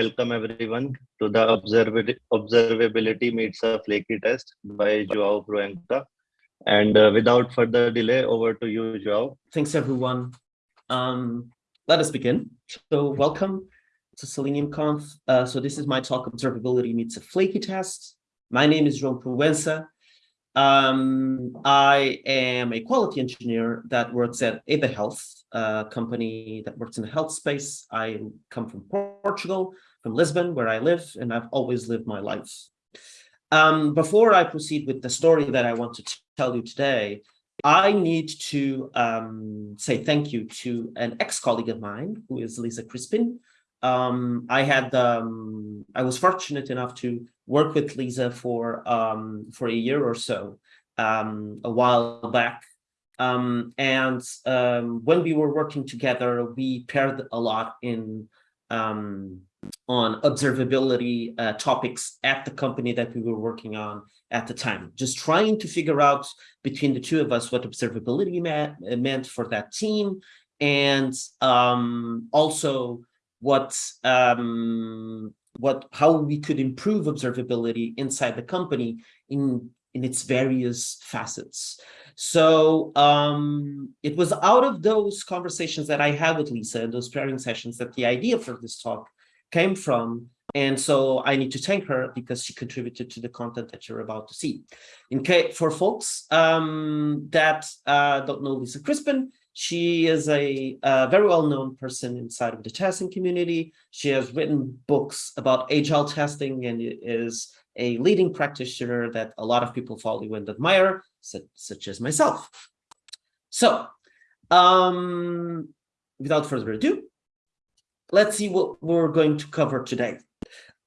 welcome everyone to the observability, meets a flaky test by Joao Proença. And uh, without further delay, over to you, Joao. Thanks, everyone. Um, let us begin. So welcome to Selenium Conf. Uh, so this is my talk, Observability Meets a Flaky Test. My name is João Proença. Um, I am a quality engineer that works at Eda Health, a company that works in the health space. I come from Portugal, from Lisbon, where I live, and I've always lived my life. Um, before I proceed with the story that I want to tell you today, I need to um, say thank you to an ex-colleague of mine, who is Lisa Crispin. Um, I had um, I was fortunate enough to work with Lisa for um, for a year or so um, a while back. And when we were working together, we paired a lot in um, on observability uh, topics at the company that we were working on at the time, just trying to figure out between the two of us what observability meant, meant for that team and um, also what um, what how we could improve observability inside the company in in its various facets. So um, it was out of those conversations that I had with Lisa and those pairing sessions that the idea for this talk came from. And so I need to thank her because she contributed to the content that you're about to see. In case for folks um, that uh, don't know Lisa Crispin, she is a, a very well-known person inside of the testing community. She has written books about agile testing and is a leading practitioner that a lot of people follow and admire, such, such as myself. So, um, without further ado, let's see what we're going to cover today.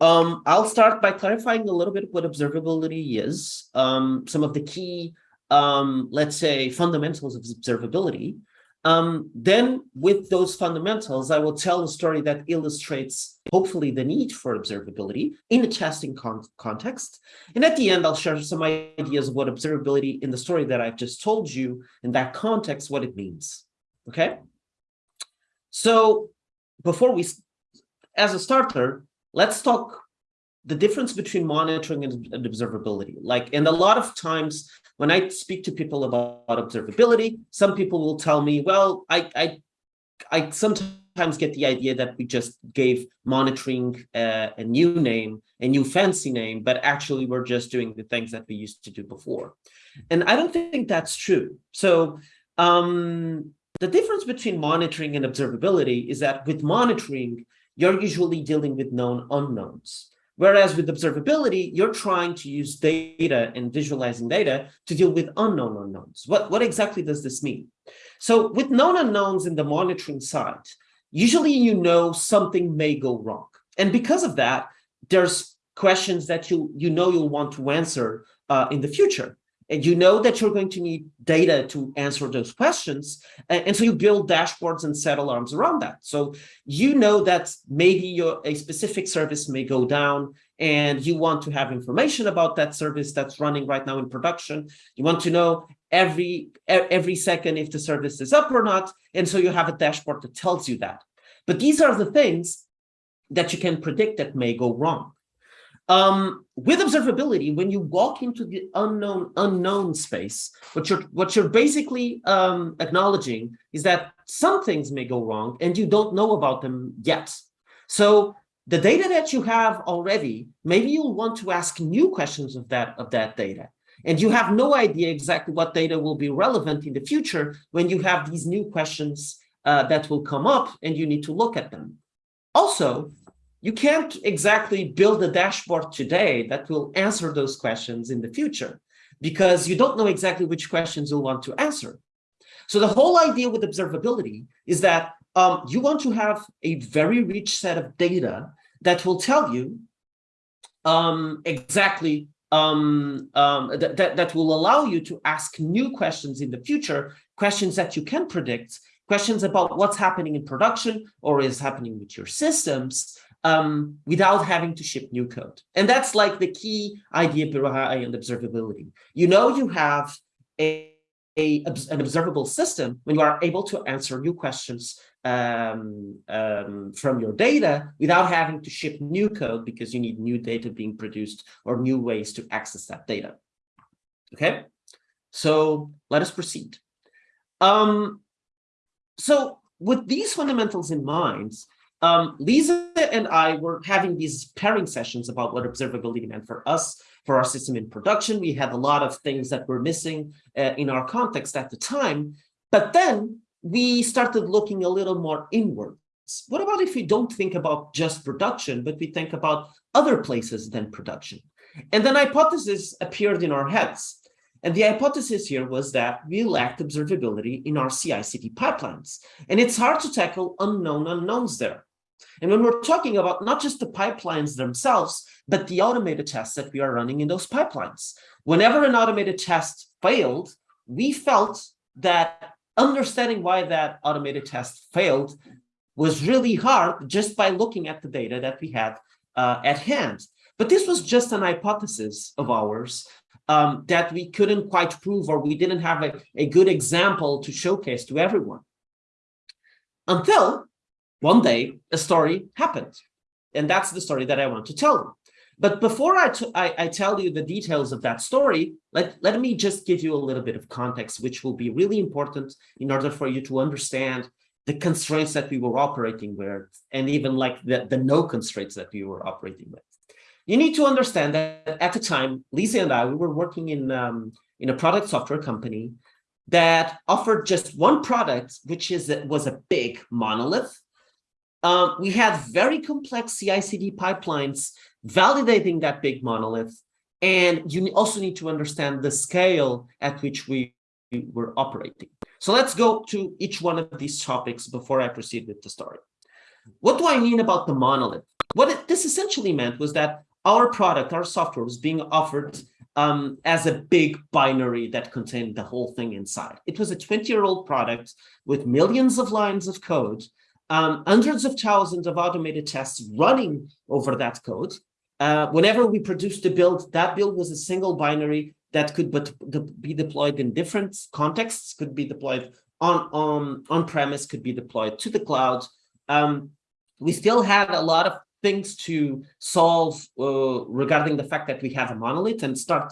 Um, I'll start by clarifying a little bit what observability is, um, some of the key, um, let's say, fundamentals of observability, um, then with those fundamentals, I will tell a story that illustrates, hopefully, the need for observability in a testing con context. And at the end, I'll share some ideas of what observability in the story that I've just told you in that context, what it means. Okay? So before we, as a starter, let's talk the difference between monitoring and, and observability. Like, and a lot of times when I speak to people about observability, some people will tell me, well, I, I, I sometimes get the idea that we just gave monitoring uh, a new name, a new fancy name, but actually we're just doing the things that we used to do before. And I don't think that's true. So um, the difference between monitoring and observability is that with monitoring, you're usually dealing with known unknowns. Whereas with observability, you're trying to use data and visualizing data to deal with unknown unknowns. What, what exactly does this mean? So with known unknowns in the monitoring side, usually you know something may go wrong. And because of that, there's questions that you, you know you'll want to answer uh, in the future and you know that you're going to need data to answer those questions. And, and, so you build dashboards and set alarms around that. So you know that maybe your a specific service may go down and you want to have information about that service that's running right now in production. You want to know every every second if the service is up or not. And so you have a dashboard that tells you that. But these are the things that you can predict that may go wrong. Um, with observability, when you walk into the unknown unknown space, what you're what you're basically um, acknowledging is that some things may go wrong and you don't know about them yet. So the data that you have already, maybe you'll want to ask new questions of that of that data. And you have no idea exactly what data will be relevant in the future when you have these new questions uh, that will come up and you need to look at them. Also, you can't exactly build a dashboard today that will answer those questions in the future because you don't know exactly which questions you'll want to answer. So the whole idea with observability is that um, you want to have a very rich set of data that will tell you um, exactly um, um that, will allow you to ask new questions in the future, questions that you can predict, questions about what's happening in production or is happening with your systems, um, without having to ship new code. And that's like the key idea behind observability. You know you have a, a, an observable system when you are able to answer new questions um, um, from your data without having to ship new code because you need new data being produced or new ways to access that data. Okay, so let us proceed. Um, so with these fundamentals in mind, um, Lisa and I were having these pairing sessions about what observability meant for us, for our system in production. We had a lot of things that were missing uh, in our context at the time. But then we started looking a little more inwards. What about if we don't think about just production, but we think about other places than production? And then hypothesis appeared in our heads. And the hypothesis here was that we lacked observability in our CI/CD pipelines. And it's hard to tackle unknown unknowns there. And when we're talking about not just the pipelines themselves, but the automated tests that we are running in those pipelines. Whenever an automated test failed, we felt that understanding why that automated test failed was really hard just by looking at the data that we had uh, at hand. But this was just an hypothesis of ours um, that we couldn't quite prove or we didn't have a, a good example to showcase to everyone. Until one day a story happened. And that's the story that I want to tell. But before I, I, I, tell you the details of that story, let, let me just give you a little bit of context, which will be really important in order for you to understand the constraints that we were operating with, and even like the, the no constraints that we were operating with. You need to understand that at the time, Lisa and I, we were working in, um, in a product software company that offered just one product, which is was a big monolith. Um, we had very complex CI/CD pipelines validating that big monolith. And you also need to understand the scale at which we were operating. So let's go to each one of these topics before I proceed with the story. What do I mean about the monolith? What it, this essentially meant was that our product, our software was being offered um, as a big binary that contained the whole thing inside. It was a 20-year-old product with millions of lines of code, um, hundreds of thousands of automated tests running over that code, uh, whenever we produced a build, that build was a single binary that could but be deployed in different contexts, could be deployed on on on premise, could be deployed to the cloud. Um, we still had a lot of things to solve uh, regarding the fact that we have a monolith and start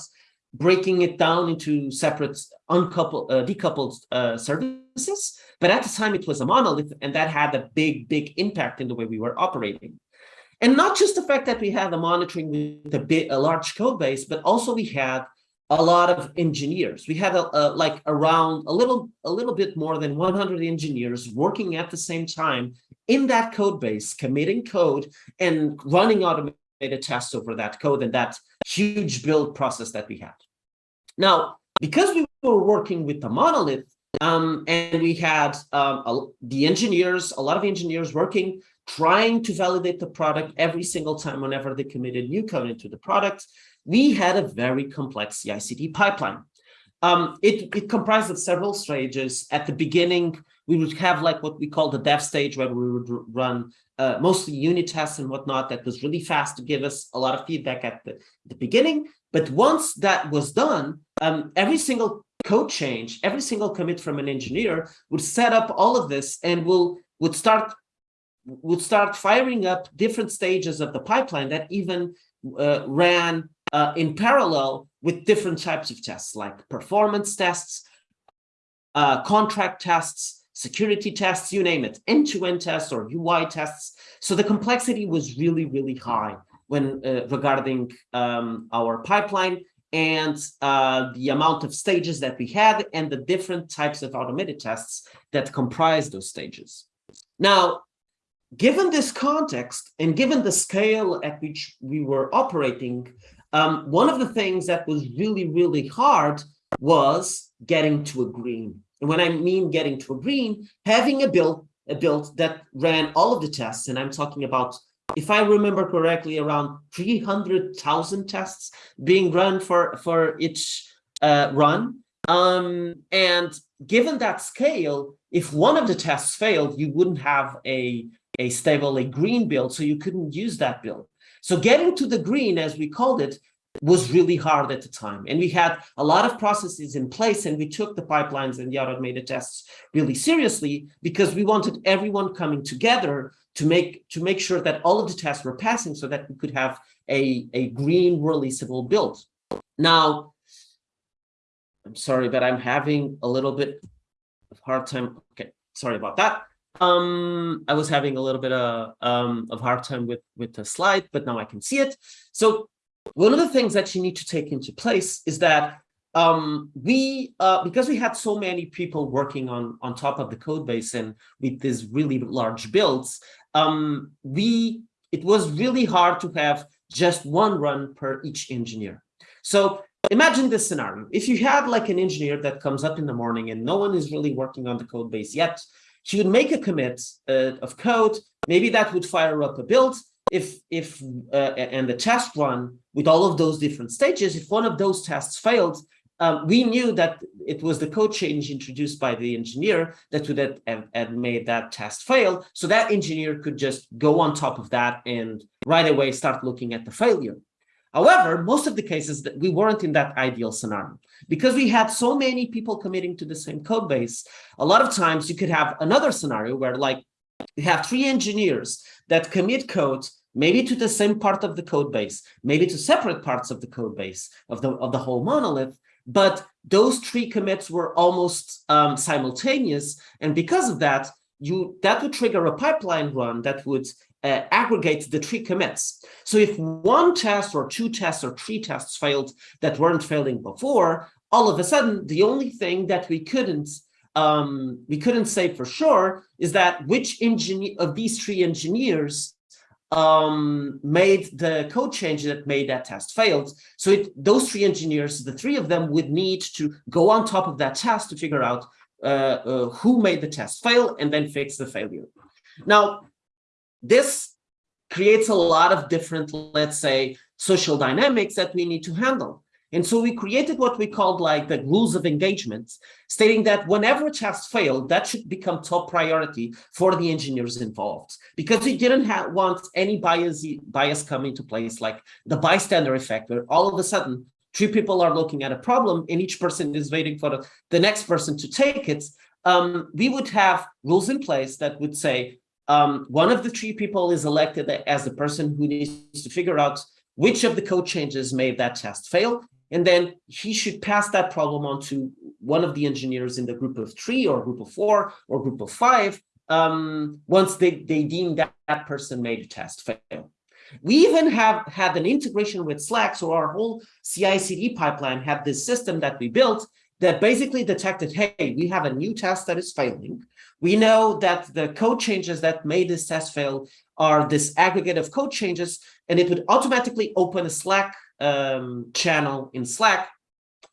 breaking it down into separate uncoupled uh, decoupled uh, services but at the time it was a monolith and that had a big big impact in the way we were operating and not just the fact that we had the monitoring with a, bit, a large code base, but also we had a lot of engineers. We had a, a, like around a little a little bit more than 100 engineers working at the same time in that code base, committing code and running automated tests over that code and that huge build process that we had. Now, because we were working with the monolith, um, and we had um, a, the engineers, a lot of engineers working trying to validate the product every single time whenever they committed new code into the product, we had a very complex CI/CD pipeline. Um, it, it comprised of several stages. At the beginning, we would have like what we call the dev stage, where we would run uh, mostly unit tests and whatnot. That was really fast to give us a lot of feedback at the, the beginning. But once that was done, um, every single code change, every single commit from an engineer would set up all of this and will would start would start firing up different stages of the pipeline that even uh, ran uh, in parallel with different types of tests like performance tests, uh, contract tests, security tests, you name it, end-to-end -end tests or UI tests. So the complexity was really, really high when uh, regarding um, our pipeline and uh, the amount of stages that we had and the different types of automated tests that comprise those stages. Now, given this context and given the scale at which we were operating, um, one of the things that was really, really hard was getting to a green. And when I mean getting to a green, having a build, a build that ran all of the tests, and I'm talking about, if I remember correctly, around 300,000 tests being run for, for each uh, run. Um, and given that scale, if one of the tests failed, you wouldn't have a a stable, a green build, so you couldn't use that build. So getting to the green, as we called it, was really hard at the time. And we had a lot of processes in place and we took the pipelines and the automated tests really seriously because we wanted everyone coming together to make to make sure that all of the tests were passing so that we could have a, a green releasable build. Now, I'm sorry, but I'm having a little bit of hard time. Okay, sorry about that. Um, I was having a little bit of, um, of hard time with, with the slide, but now I can see it. So one of the things that you need to take into place is that um, we, uh, because we had so many people working on, on top of the code base and with these really large builds, um, we, it was really hard to have just one run per each engineer. So imagine this scenario. If you had like an engineer that comes up in the morning and no one is really working on the code base yet, he would make a commit uh, of code. Maybe that would fire up a build. If if uh, and the test run with all of those different stages, if one of those tests failed, um, we knew that it was the code change introduced by the engineer that would have, have, made that test fail. So that engineer could just go on top of that and right away start looking at the failure. However, most of the cases that we weren't in that ideal scenario because we had so many people committing to the same code base. A lot of times you could have another scenario where like you have three engineers that commit code maybe to the same part of the code base, maybe to separate parts of the code base of the, of the whole monolith, but those three commits were almost um, simultaneous. And because of that, you that would trigger a pipeline run that would uh, aggregate the three commits. So if one test or two tests or three tests failed that weren't failing before, all of a sudden, the only thing that we couldn't um, we couldn't say for sure is that which engineer of these three engineers um, made the code change that made that test failed. So it, those three engineers, the three of them would need to go on top of that test to figure out uh, uh, who made the test fail and then fix the failure. Now, this creates a lot of different, let's say, social dynamics that we need to handle. And so we created what we called like the rules of engagement, stating that whenever a test failed, that should become top priority for the engineers involved, because we didn't have, want any bias, bias coming to place, like the bystander effect, where all of a sudden three people are looking at a problem and each person is waiting for the, the next person to take it. Um, we would have rules in place that would say um, one of the three people is elected as the person who needs to figure out which of the code changes made that test fail and then he should pass that problem on to one of the engineers in the group of three or group of four or group of five um, once they, they deem that, that person made a test fail. We even have had an integration with Slack. So our whole CI CD pipeline had this system that we built that basically detected, hey, we have a new test that is failing. We know that the code changes that made this test fail are this aggregate of code changes, and it would automatically open a Slack um, channel in Slack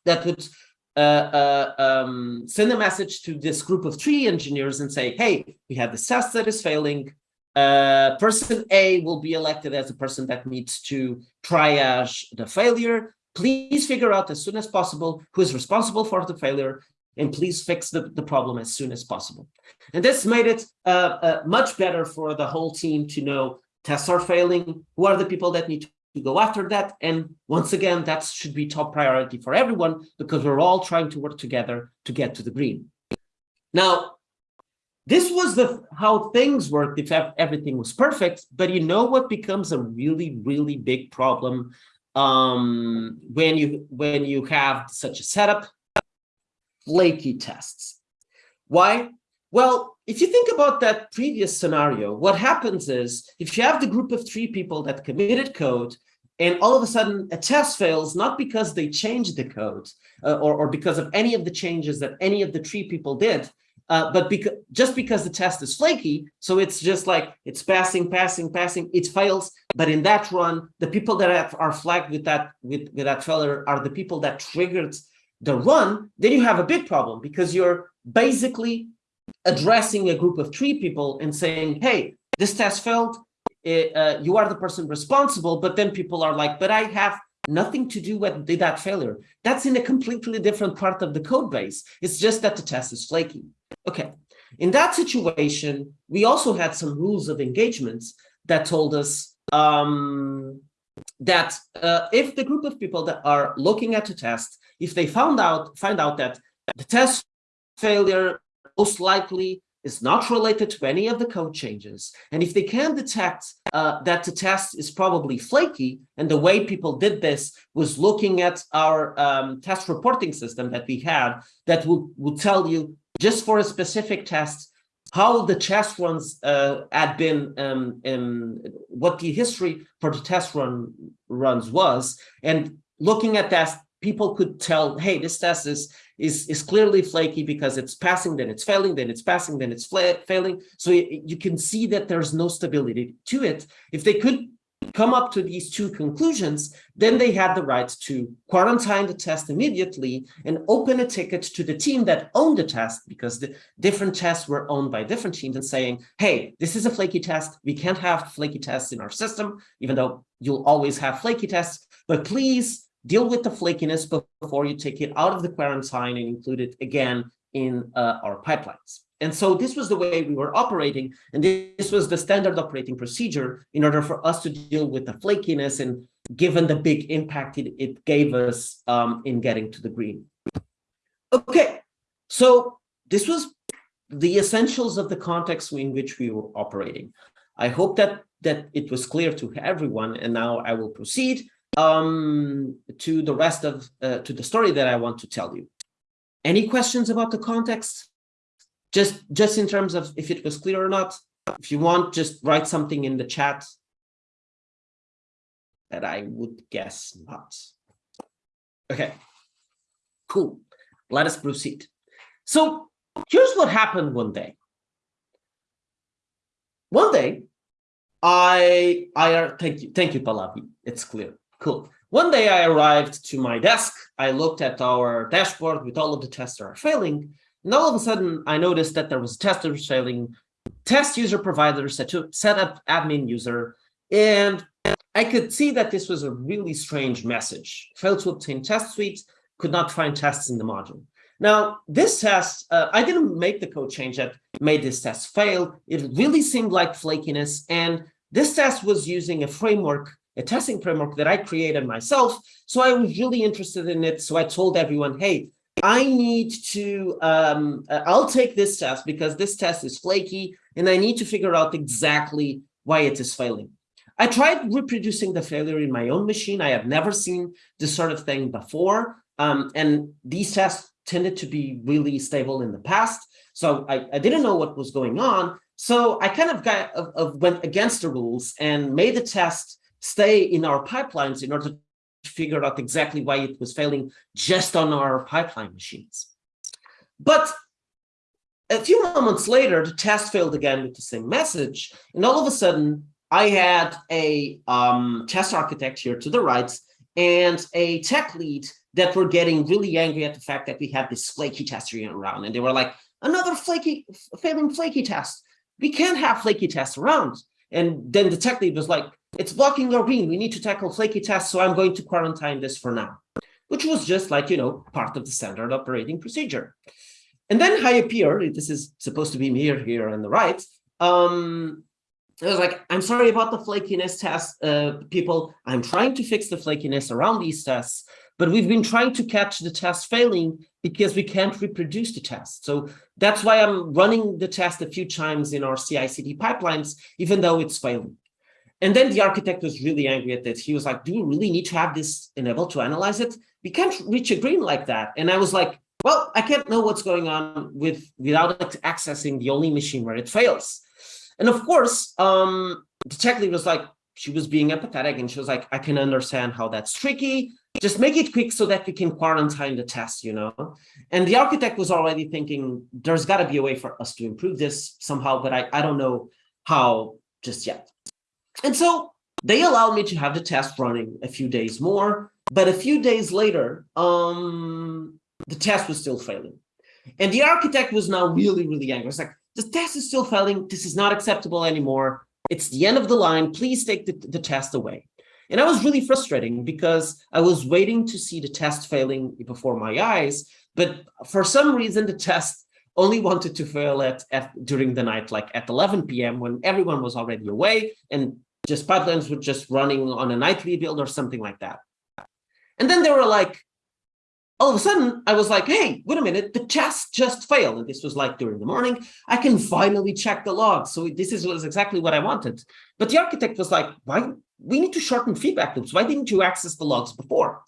that would uh, uh, um, send a message to this group of three engineers and say, hey, we have this test that is failing. Uh, person A will be elected as the person that needs to triage the failure. Please figure out as soon as possible who is responsible for the failure and please fix the, the problem as soon as possible. And this made it uh, uh, much better for the whole team to know tests are failing, who are the people that need to go after that. And once again, that should be top priority for everyone because we're all trying to work together to get to the green. Now, this was the how things worked if everything was perfect, but you know what becomes a really, really big problem um, when you when you have such a setup? Flaky tests. Why? Well, if you think about that previous scenario, what happens is if you have the group of three people that committed code and all of a sudden a test fails, not because they changed the code uh, or, or because of any of the changes that any of the three people did, uh, but because just because the test is flaky, so it's just like it's passing, passing, passing, it fails. But in that run, the people that have, are flagged with that with, with that failure are the people that triggered the run. Then you have a big problem because you're basically addressing a group of three people and saying, hey, this test failed, it, uh, you are the person responsible, but then people are like, but I have nothing to do with that failure. That's in a completely different part of the code base. It's just that the test is flaky. Okay. In that situation, we also had some rules of engagements that told us, um, that uh, if the group of people that are looking at the test, if they found out find out that the test failure most likely is not related to any of the code changes, and if they can detect uh, that the test is probably flaky, and the way people did this was looking at our um, test reporting system that we had that would, would tell you just for a specific test how the test runs uh, had been, um, um, what the history for the test run runs was, and looking at that, people could tell, hey, this test is is is clearly flaky because it's passing, then it's failing, then it's passing, then it's failing. So you, you can see that there's no stability to it. If they could come up to these two conclusions, then they had the right to quarantine the test immediately and open a ticket to the team that owned the test because the different tests were owned by different teams and saying, hey, this is a flaky test. We can't have flaky tests in our system, even though you'll always have flaky tests, but please deal with the flakiness before you take it out of the quarantine and include it again in uh, our pipelines. And so this was the way we were operating, and this was the standard operating procedure in order for us to deal with the flakiness and given the big impact it, it gave us um, in getting to the green. Okay, so this was the essentials of the context in which we were operating. I hope that that it was clear to everyone, and now I will proceed um, to the rest of uh, to the story that I want to tell you. Any questions about the context? just just in terms of if it was clear or not. If you want just write something in the chat. That i would guess not. Okay. Cool. Let us proceed. So here's what happened one day. One day i i thank you thank you Pallavi. it's clear cool one day i arrived to my desk i looked at our dashboard with all of the tests that are failing and all of a sudden, I noticed that there was a tester failing, test user provider set to set up admin user, and I could see that this was a really strange message. Failed to obtain test suite, could not find tests in the module. Now, this test, uh, I didn't make the code change that made this test fail. It really seemed like flakiness. And this test was using a framework, a testing framework that I created myself. So I was really interested in it. So I told everyone, hey, I need to, um, uh, I'll take this test because this test is flaky and I need to figure out exactly why it is failing. I tried reproducing the failure in my own machine. I have never seen this sort of thing before. Um, and these tests tended to be really stable in the past. So I, I didn't know what was going on. So I kind of got went against the rules and made the test stay in our pipelines in order to figure out exactly why it was failing just on our pipeline machines. But a few moments later, the test failed again with the same message. And all of a sudden, I had a um, test architect here to the right and a tech lead that were getting really angry at the fact that we had this flaky test around. And they were like, another flaky, failing flaky test. We can't have flaky tests around. And then the tech lead was like, it's blocking green. We need to tackle flaky tests, so I'm going to quarantine this for now, which was just like, you know, part of the standard operating procedure. And then I appeared, this is supposed to be me here on the right. Um, I was like, I'm sorry about the flakiness test, uh, people. I'm trying to fix the flakiness around these tests, but we've been trying to catch the test failing because we can't reproduce the test. So that's why I'm running the test a few times in our CI/CD pipelines, even though it's failing. And then the architect was really angry at it. He was like, do we really need to have this enabled to analyze it? We can't reach a green like that. And I was like, well, I can't know what's going on with without accessing the only machine where it fails. And of course, um, the tech lead was like, she was being empathetic and she was like, I can understand how that's tricky. Just make it quick so that we can quarantine the test, you know? And the architect was already thinking, there's got to be a way for us to improve this somehow, but I, I don't know how just yet. And so they allowed me to have the test running a few days more, but a few days later, um, the test was still failing. And the architect was now really, really angry. It's like, the test is still failing. This is not acceptable anymore. It's the end of the line. Please take the, the test away. And I was really frustrating because I was waiting to see the test failing before my eyes. But for some reason, the test only wanted to fail at, at during the night, like at 11 p.m. when everyone was already away and just pipelines were just running on a nightly build or something like that. And then they were like, all of a sudden, I was like, hey, wait a minute, the test just failed. And this was like during the morning. I can finally check the logs. So this is was exactly what I wanted. But the architect was like, why? We need to shorten feedback loops. Why didn't you access the logs before?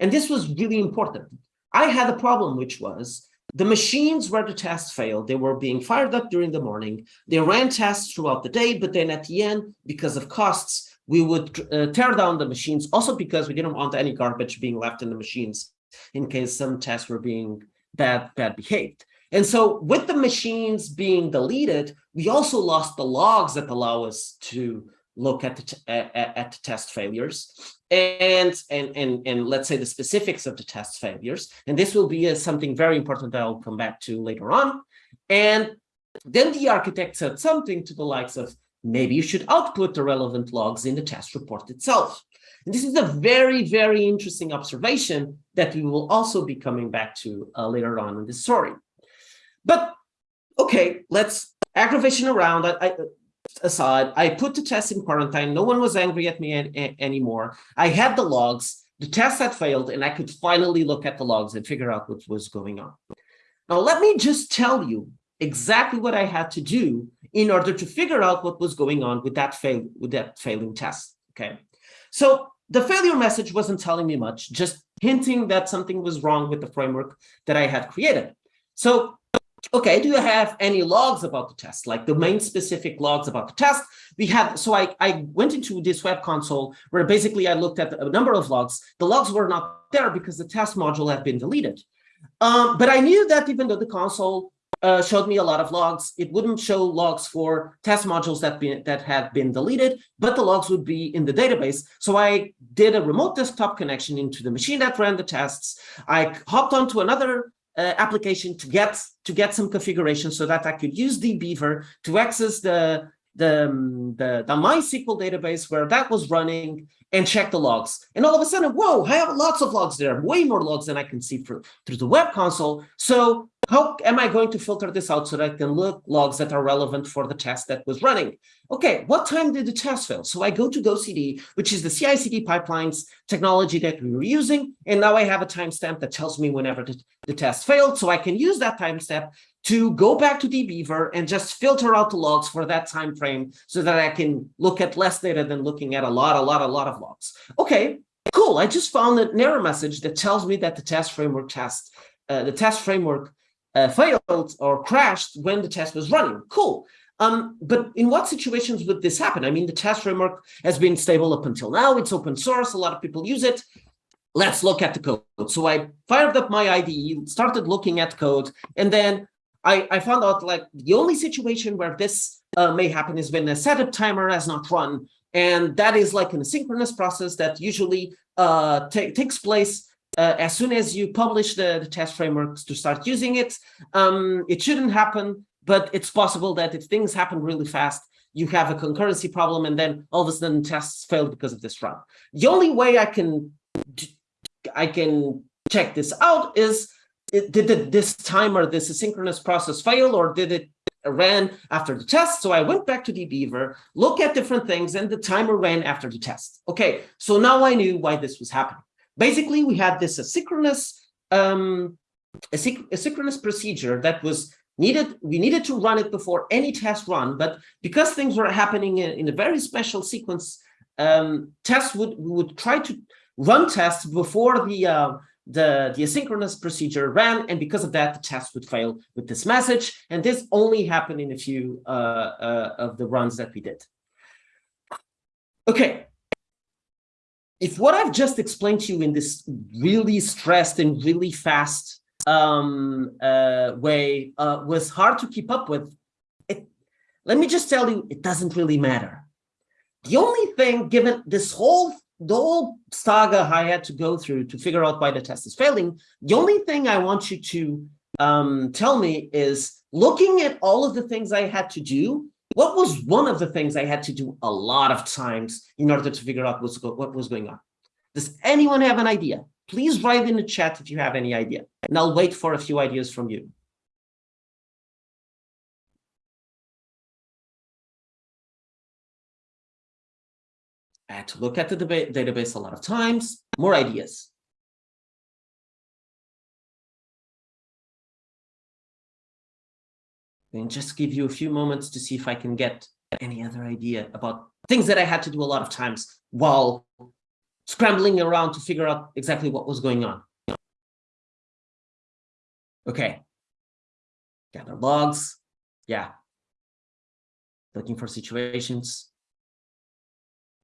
And this was really important. I had a problem, which was the machines where the tests failed, they were being fired up during the morning. They ran tests throughout the day, but then at the end, because of costs, we would uh, tear down the machines also because we didn't want any garbage being left in the machines in case some tests were being bad, bad behaved. And so with the machines being deleted, we also lost the logs that allow us to look at the, at, at test failures and, and, and, and let's say the specifics of the test failures. And this will be a, something very important that I'll come back to later on. And then the architect said something to the likes of, maybe you should output the relevant logs in the test report itself. And this is a very, very interesting observation that we will also be coming back to uh, later on in this story. But okay, let's aggravation around I, I, aside. I put the test in quarantine. No one was angry at me anymore. I had the logs. The test had failed, and I could finally look at the logs and figure out what was going on. Now, let me just tell you exactly what I had to do in order to figure out what was going on with that fail with that failing test. Okay, so the failure message wasn't telling me much, just hinting that something was wrong with the framework that I had created. So, okay, do you have any logs about the test, like domain specific logs about the test? We had, so I, I went into this web console where basically I looked at a number of logs. The logs were not there because the test module had been deleted. Um, but I knew that even though the console uh, showed me a lot of logs. It wouldn't show logs for test modules that, be, that had been deleted, but the logs would be in the database. So I did a remote desktop connection into the machine that ran the tests. I hopped onto another uh, application to get to get some configuration so that I could use dbeaver to access the the, um, the, the MySQL database where that was running and check the logs. And all of a sudden, whoa, I have lots of logs there, way more logs than I can see through, through the web console. So how am I going to filter this out so that I can look logs that are relevant for the test that was running? Okay, what time did the test fail? So I go to GoCD, which is the CI/CD pipelines technology that we were using, and now I have a timestamp that tells me whenever the, the test failed. So I can use that timestamp to go back to dbeaver and just filter out the logs for that time frame so that I can look at less data than looking at a lot, a lot, a lot of logs. Okay, cool. I just found an error message that tells me that the test framework test, uh, the test framework uh, failed or crashed when the test was running. Cool. Um, but in what situations would this happen? I mean, the test framework has been stable up until now. It's open source. A lot of people use it. Let's look at the code. So I fired up my IDE, started looking at code, and then I, I found out like the only situation where this uh, may happen is when a setup timer has not run. And that is like an asynchronous process that usually uh, takes place uh, as soon as you publish the, the test frameworks to start using it, um, it shouldn't happen, but it's possible that if things happen really fast, you have a concurrency problem and then all of a sudden tests fail because of this run. The only way I can I can check this out is did this timer, this asynchronous process fail or did it ran after the test. So I went back to dbeaver, look at different things, and the timer ran after the test. Okay, so now I knew why this was happening. Basically, we had this asynchronous um, asynchronous procedure that was needed. We needed to run it before any test run, but because things were happening in, in a very special sequence, um, tests would would try to run tests before the uh, the, the asynchronous procedure ran, and because of that, the test would fail with this message. And this only happened in a few uh, uh, of the runs that we did. Okay, if what I've just explained to you in this really stressed and really fast um, uh, way uh, was hard to keep up with, it, let me just tell you, it doesn't really matter. The only thing, given this whole the whole saga I had to go through to figure out why the test is failing, the only thing I want you to um, tell me is looking at all of the things I had to do, what was one of the things I had to do a lot of times in order to figure out what was going on? Does anyone have an idea? Please write in the chat if you have any idea, and I'll wait for a few ideas from you. I had to look at the database a lot of times, more ideas. And just give you a few moments to see if I can get any other idea about things that I had to do a lot of times while scrambling around to figure out exactly what was going on. Okay. Gather logs. Yeah. Looking for situations.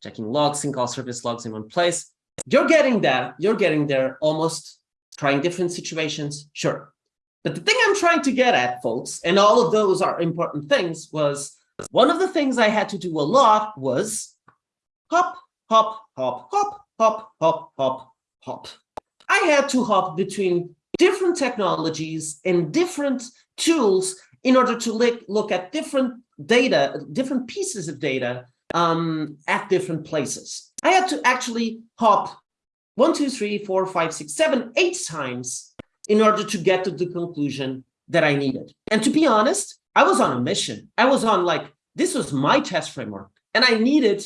Checking logs, sync all service logs in one place. You're getting there. You're getting there almost trying different situations. Sure. But the thing I'm trying to get at, folks, and all of those are important things, was one of the things I had to do a lot was hop, hop, hop, hop, hop, hop, hop, hop. I had to hop between different technologies and different tools in order to look, at different data, different pieces of data um, at different places. I had to actually hop one, two, three, four, five, six, seven, eight times in order to get to the conclusion that I needed. And to be honest, I was on a mission. I was on like, this was my test framework. And I needed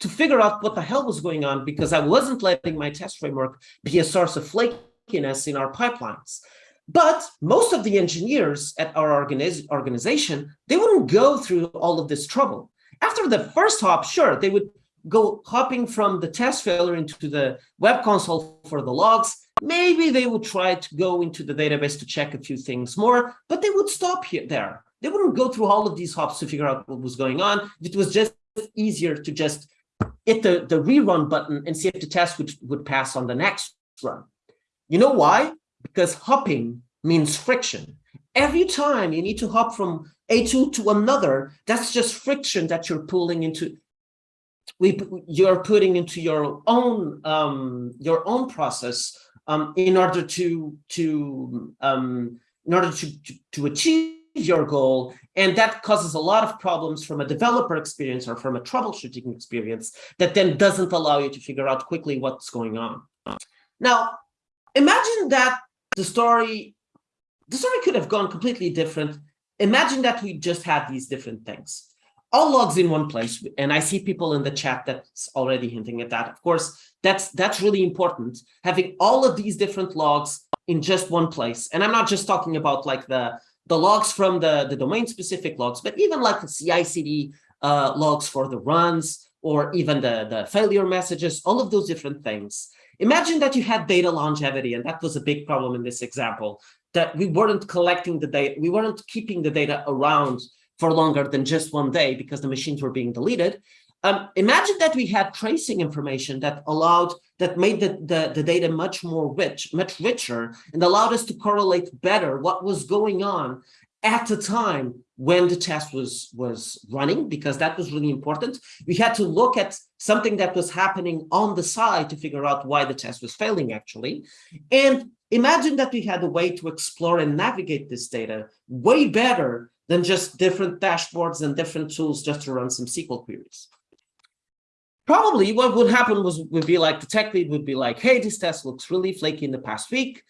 to figure out what the hell was going on because I wasn't letting my test framework be a source of flakiness in our pipelines. But most of the engineers at our organiz organization, they wouldn't go through all of this trouble. After the first hop, sure, they would go hopping from the test failure into the web console for the logs. Maybe they would try to go into the database to check a few things more, but they would stop here there. They wouldn't go through all of these hops to figure out what was going on. It was just easier to just hit the, the rerun button and see if the test would, would pass on the next run. You know why? Because hopping means friction. Every time you need to hop from a tool to another, that's just friction that you're pulling into we you're putting into your own um, your own process um, in order to to um, in order to, to, to achieve your goal. And that causes a lot of problems from a developer experience or from a troubleshooting experience that then doesn't allow you to figure out quickly what's going on. Now imagine that the story the story could have gone completely different. Imagine that we just had these different things all logs in one place. And I see people in the chat that's already hinting at that. Of course, that's that's really important, having all of these different logs in just one place. And I'm not just talking about like the, the logs from the, the domain specific logs, but even like the CI CD uh, logs for the runs or even the, the failure messages, all of those different things. Imagine that you had data longevity, and that was a big problem in this example, that we weren't collecting the data, we weren't keeping the data around for longer than just one day because the machines were being deleted. Um, imagine that we had tracing information that allowed, that made the, the, the data much more rich, much richer, and allowed us to correlate better what was going on at the time when the test was was running because that was really important we had to look at something that was happening on the side to figure out why the test was failing actually and imagine that we had a way to explore and navigate this data way better than just different dashboards and different tools just to run some SQL queries. Probably what would happen was would be like the tech lead would be like, hey, this test looks really flaky in the past week.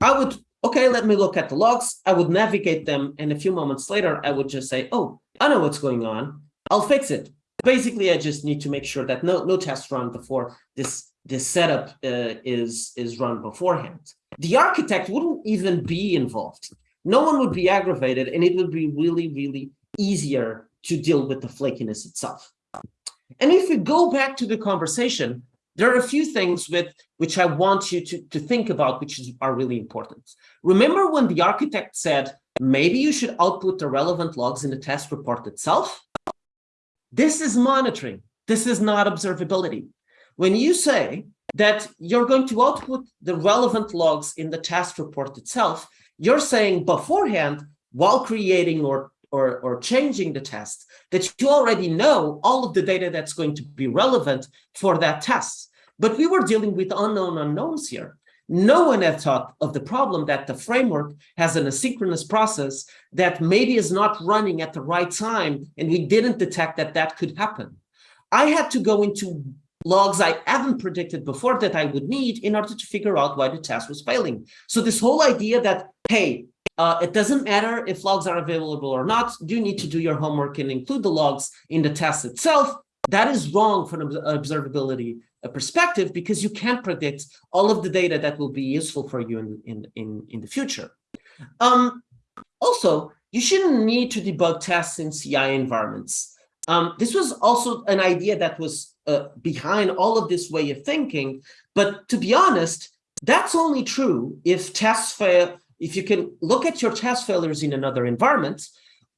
I would, okay, let me look at the logs. I would navigate them. And a few moments later, I would just say, oh, I know what's going on. I'll fix it. Basically, I just need to make sure that no, no tests run before this, this setup uh, is, is run beforehand. The architect wouldn't even be involved no one would be aggravated and it would be really, really easier to deal with the flakiness itself. And if we go back to the conversation, there are a few things with which I want you to, to think about, which is, are really important. Remember when the architect said, maybe you should output the relevant logs in the test report itself? This is monitoring. This is not observability. When you say that you're going to output the relevant logs in the test report itself, you're saying beforehand, while creating or, or, or changing the test, that you already know all of the data that's going to be relevant for that test. But we were dealing with unknown unknowns here. No one had thought of the problem that the framework has an asynchronous process that maybe is not running at the right time, and we didn't detect that that could happen. I had to go into logs I haven't predicted before that I would need in order to figure out why the test was failing. So this whole idea that, hey, uh, it doesn't matter if logs are available or not, you need to do your homework and include the logs in the test itself. that is wrong from an observability uh, perspective because you can't predict all of the data that will be useful for you in, in, in, in the future. Um, also, you shouldn't need to debug tests in CI environments. Um, this was also an idea that was uh, behind all of this way of thinking. But to be honest, that's only true if tests fail, if you can look at your test failures in another environment,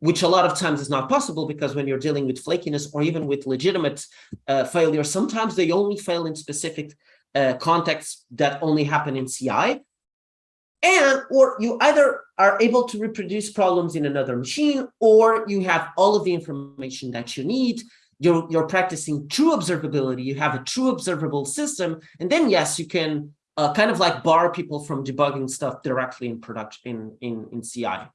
which a lot of times is not possible because when you're dealing with flakiness or even with legitimate uh, failures, sometimes they only fail in specific uh, contexts that only happen in CI. And or you either are able to reproduce problems in another machine or you have all of the information that you need you're, you're practicing true observability, you have a true observable system, and then yes, you can uh, kind of like bar people from debugging stuff directly in production in, in, in CI.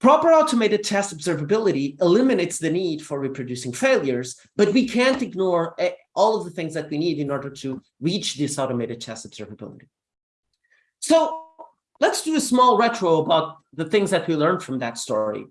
Proper automated test observability eliminates the need for reproducing failures, but we can't ignore eh, all of the things that we need in order to reach this automated test observability. So let's do a small retro about the things that we learned from that story.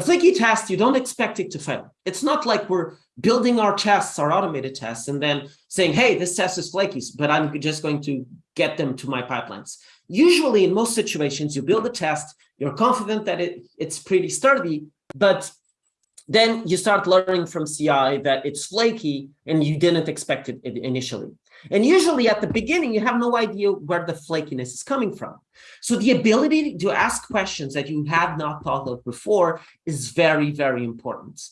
A flaky test, you don't expect it to fail. It's not like we're building our tests, our automated tests, and then saying, hey, this test is flaky, but I'm just going to get them to my pipelines. Usually, in most situations, you build a test, you're confident that it, it's pretty sturdy, but then you start learning from CI that it's flaky and you didn't expect it initially. And usually at the beginning, you have no idea where the flakiness is coming from. So the ability to ask questions that you have not thought of before is very, very important.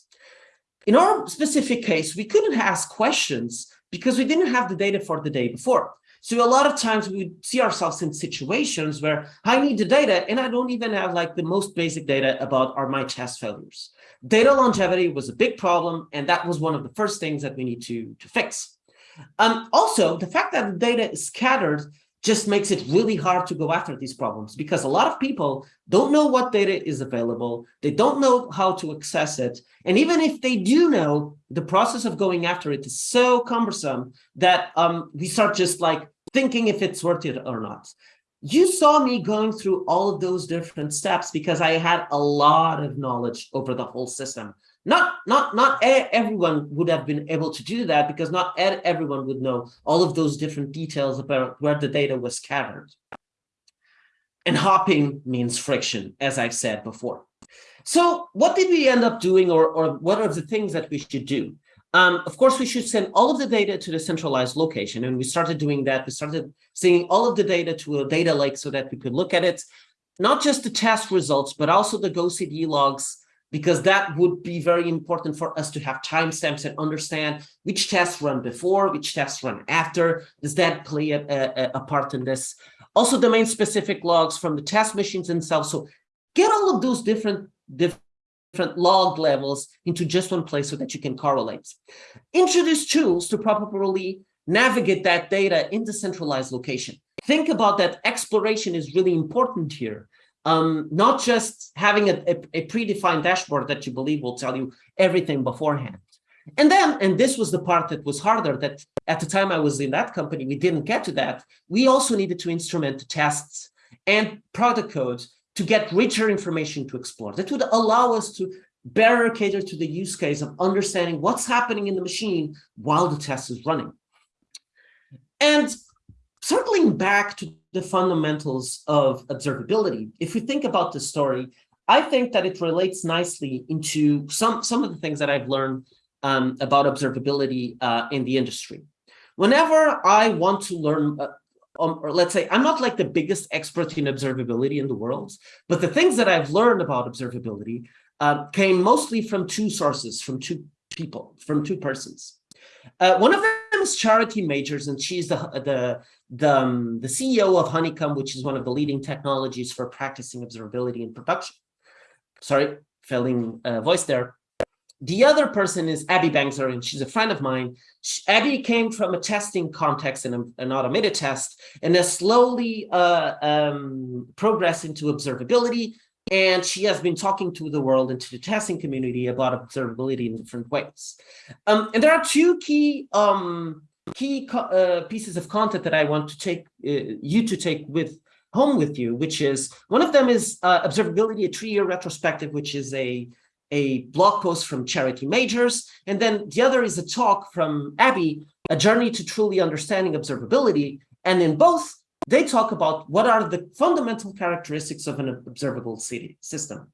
In our specific case, we couldn't ask questions because we didn't have the data for the day before. So a lot of times we see ourselves in situations where I need the data and I don't even have like the most basic data about are my test failures. Data longevity was a big problem. And that was one of the first things that we need to, to fix. Um, also, the fact that the data is scattered just makes it really hard to go after these problems because a lot of people don't know what data is available. They don't know how to access it. And even if they do know, the process of going after it is so cumbersome that um, we start just like thinking if it's worth it or not. You saw me going through all of those different steps because I had a lot of knowledge over the whole system. Not, not, not everyone would have been able to do that because not everyone would know all of those different details about where the data was scattered. And hopping means friction, as I've said before. So what did we end up doing or, or what are the things that we should do? Um, of course, we should send all of the data to the centralized location. And we started doing that. We started sending all of the data to a data lake so that we could look at it, not just the test results, but also the GoCD logs because that would be very important for us to have timestamps and understand which tests run before, which tests run after. Does that play a, a, a part in this? Also, domain specific logs from the test machines themselves. So get all of those different, different log levels into just one place so that you can correlate. Introduce tools to properly navigate that data in the centralized location. Think about that exploration is really important here um, not just having a, a, a, predefined dashboard that you believe will tell you everything beforehand. And then, and this was the part that was harder, that at the time I was in that company, we didn't get to that. We also needed to instrument tests and product codes to get richer information to explore. That would allow us to better cater to the use case of understanding what's happening in the machine while the test is running. And circling back to the fundamentals of observability, if we think about the story, I think that it relates nicely into some, some of the things that I've learned um, about observability uh, in the industry. Whenever I want to learn, uh, um, or let's say, I'm not like the biggest expert in observability in the world, but the things that I've learned about observability uh, came mostly from two sources, from two people, from two persons. Uh, one of them is Charity Majors, and she's the the the, um, the CEO of Honeycomb, which is one of the leading technologies for practicing observability in production. Sorry, failing uh, voice there. The other person is Abby Bangser, and she's a friend of mine. She, Abby came from a testing context and an automated test, and has slowly uh, um, progressed into observability, and she has been talking to the world and to the testing community about observability in different ways. Um, and there are two key um, key uh, pieces of content that I want to take uh, you to take with home with you, which is one of them is uh, observability, a three-year retrospective, which is a a blog post from Charity Majors, and then the other is a talk from Abby, A Journey to Truly Understanding Observability. And in both, they talk about what are the fundamental characteristics of an observable city system.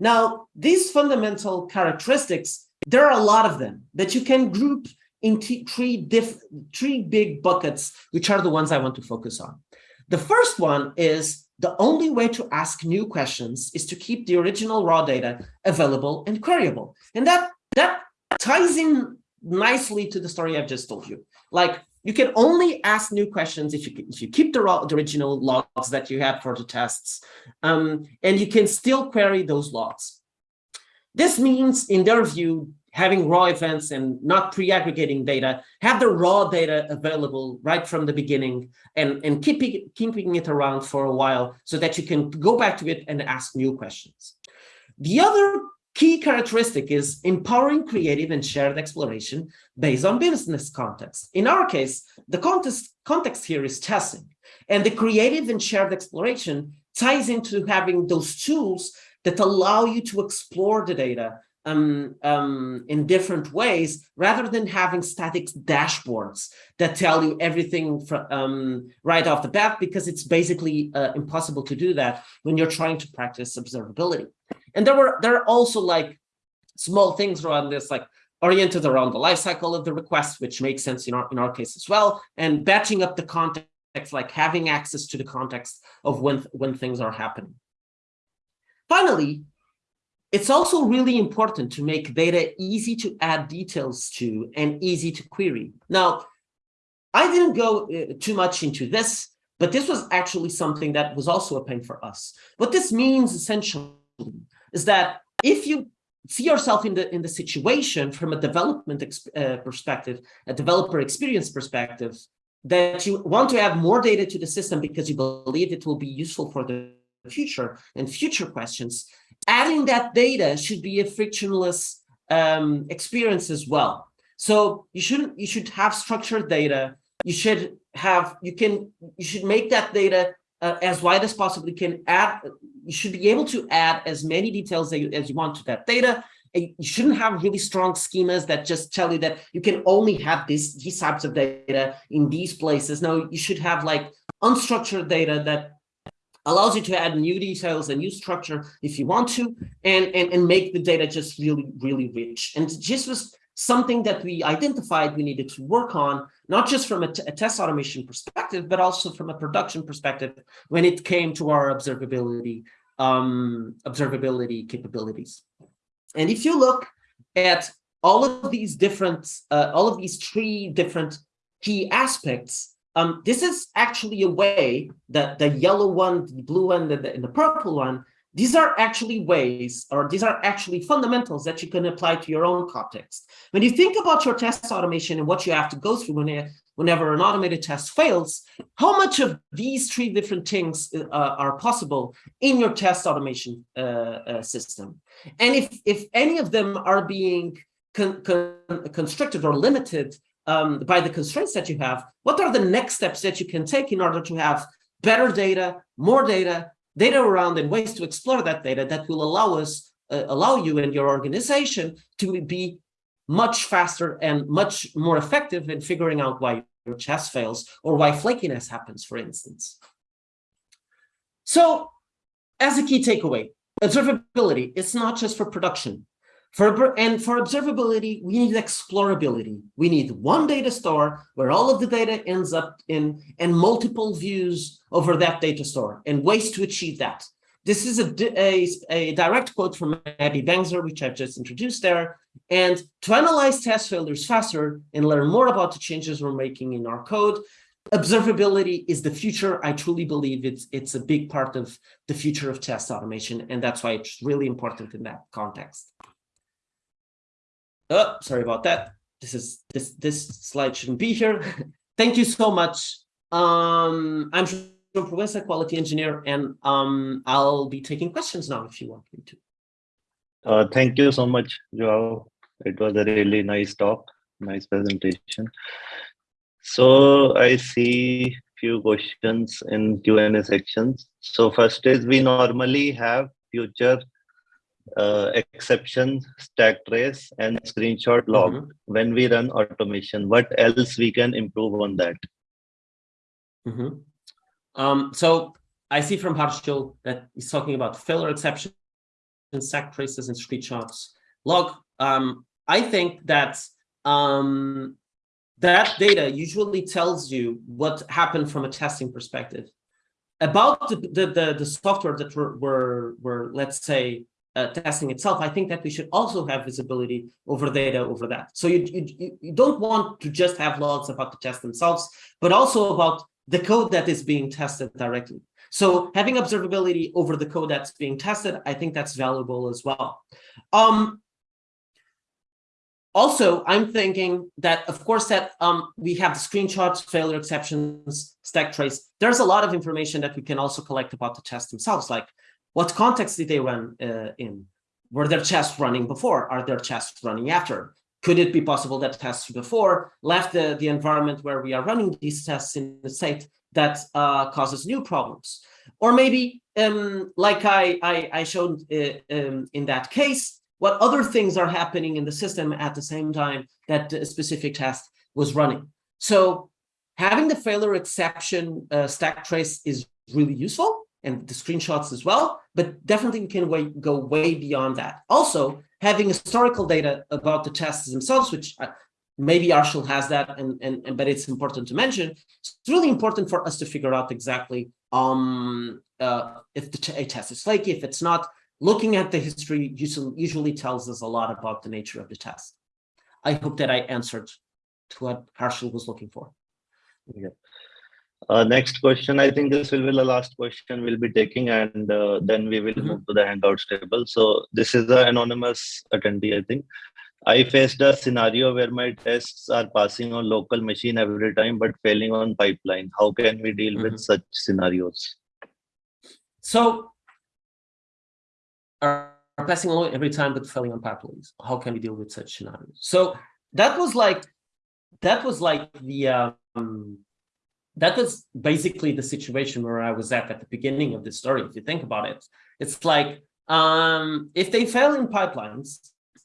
Now, these fundamental characteristics, there are a lot of them that you can group into three, diff three big buckets, which are the ones I want to focus on. The first one is the only way to ask new questions is to keep the original raw data available and queryable. And that, that ties in nicely to the story I've just told you. Like you can only ask new questions if you, if you keep the, the original logs that you had for the tests, um, and you can still query those logs. This means, in their view, having raw events and not pre-aggregating data, have the raw data available right from the beginning and, and keeping, keeping it around for a while so that you can go back to it and ask new questions. The other key characteristic is empowering creative and shared exploration based on business context. In our case, the context, context here is testing, and the creative and shared exploration ties into having those tools that allow you to explore the data um, um, in different ways rather than having static dashboards that tell you everything from, um, right off the bat because it's basically uh, impossible to do that when you're trying to practice observability. And there were there are also like small things around this like oriented around the lifecycle of the request, which makes sense in our in our case as well, and batching up the context, like having access to the context of when when things are happening. Finally, it's also really important to make data easy to add details to and easy to query. Now, I didn't go uh, too much into this, but this was actually something that was also a pain for us. What this means essentially is that if you see yourself in the in the situation from a development uh, perspective, a developer experience perspective, that you want to add more data to the system because you believe it will be useful for the future and future questions, adding that data should be a frictionless um, experience as well. So you shouldn't, you should have structured data. You should have, you can, you should make that data uh, as wide as possible. You can add, you should be able to add as many details as you, as you want to that data. And you shouldn't have really strong schemas that just tell you that you can only have this, these types of data in these places. No, you should have like unstructured data that allows you to add new details and new structure if you want to, and, and, and make the data just really, really rich. And this was something that we identified we needed to work on, not just from a, test automation perspective, but also from a production perspective when it came to our observability, um, observability capabilities. And if you look at all of these different, uh, all of these three different key aspects, um, this is actually a way that the yellow one, the blue one, and the, and the purple one, these are actually ways, or these are actually fundamentals that you can apply to your own context. When you think about your test automation and what you have to go through when, whenever an automated test fails, how much of these three different things uh, are possible in your test automation uh, uh, system? And if, if any of them are being con con constricted or limited um, by the constraints that you have, what are the next steps that you can take in order to have better data, more data, data around and ways to explore that data that will allow us, uh, allow you and your organization to be much faster and much more effective in figuring out why your test fails or why flakiness happens, for instance. So as a key takeaway, observability, it's not just for production. For, and for observability, we need explorability. We need one data store where all of the data ends up in and multiple views over that data store and ways to achieve that. This is a, a, a direct quote from Abby Bangser, which I've just introduced there. And to analyze test failures faster and learn more about the changes we're making in our code, observability is the future. I truly believe it's it's a big part of the future of test automation, and that's why it's really important in that context. Oh, sorry about that. This is this this slide shouldn't be here. Thank you so much. Um, I'm João Proença, quality engineer, and um, I'll be taking questions now if you want me to. Uh, thank you so much, Joao. It was a really nice talk, nice presentation. So I see few questions in Q&A sections. So first is we normally have future uh, exception, stack trace, and screenshot log Mhm. when we run automation. What else we can improve on that? Mhm. Um, so I see from Harshil that he's talking about failure exceptions, stack traces, and screenshots. Log. Um, I think that um, that data usually tells you what happened from a testing perspective. About the the the, the software that we're, we're, we're let's say uh, testing itself, I think that we should also have visibility over data over that. So you, you you don't want to just have logs about the tests themselves, but also about the code that is being tested directly. So having observability over the code that's being tested, I think that's valuable as well. Um, also, I'm thinking that, of course, that um, we have the screenshots, failure exceptions, stack trace. There's a lot of information that we can also collect about the tests themselves, like what context did they run uh, in? Were their tests running before? Are their tests running after? Could it be possible that tests before left the, the environment where we are running these tests in a state that uh, causes new problems? Or maybe, um, like I, I, I showed uh, um, in that case, what other things are happening in the system at the same time that a specific test was running. So having the failure exception uh, stack trace is really useful and the screenshots as well, but definitely we can way, go way beyond that. Also, having historical data about the tests themselves, which uh, maybe Harshil has that, and, and, and but it's important to mention. It's really important for us to figure out exactly um, uh, if the a test is flaky, if it's not. Looking at the history usually, usually tells us a lot about the nature of the test. I hope that I answered to what Harshil was looking for. Yeah. Uh, next question, I think this will be the last question we'll be taking and uh, then we will move to the Hangouts table. So this is the anonymous attendee, I think. I faced a scenario where my tests are passing on local machine every time, but failing on pipeline. How can we deal with Mhm. such scenarios? So are passing along every time but failing on pipelines. How can we deal with such scenarios? So that was like that was like the um that was basically the situation where I was at at the beginning of the story. If you think about it, it's like um if they fail in pipelines,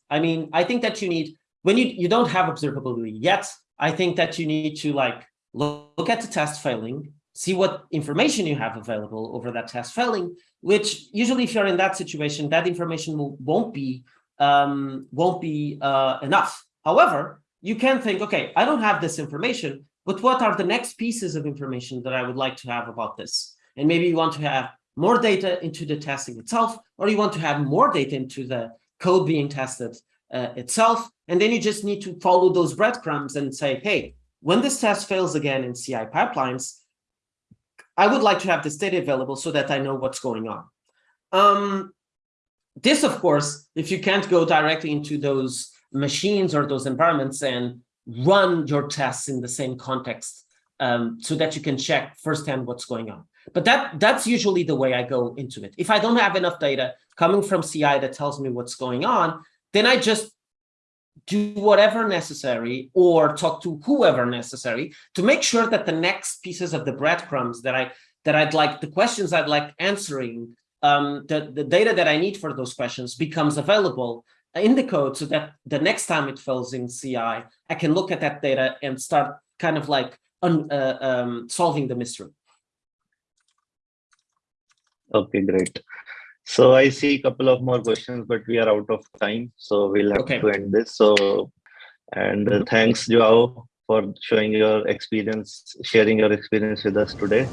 I mean, I think that you need when you you don't have observability yet. I think that you need to like look, at the test failing, see what information you have available over that test failing, which usually if you're in that situation, that information will, won't be um, won't be uh, enough. However, you can think, okay, I don't have this information, but what are the next pieces of information that I would like to have about this? And maybe you want to have more data into the testing itself, or you want to have more data into the code being tested uh, itself. And then you just need to follow those breadcrumbs and say, hey, when this test fails again in CI pipelines, I would like to have this data available so that I know what's going on. Um, this, of course, if you can't go directly into those machines or those environments and run your tests in the same context um, so that you can check firsthand what's going on. But that that's usually the way I go into it. If I don't have enough data coming from CI that tells me what's going on, then I just do whatever necessary or talk to whoever necessary to make sure that the next pieces of the breadcrumbs that I that I'd like the questions I'd like answering um, the, the data that I need for those questions becomes available in the code so that the next time it fails in CI, I can look at that data and start kind of like un, uh, um, solving the mystery. Okay, great. So I see a couple of more questions, but we are out of time, so we'll have Okay. to end this. So, and uh, thanks, Joao, for showing your experience, sharing your experience with us today.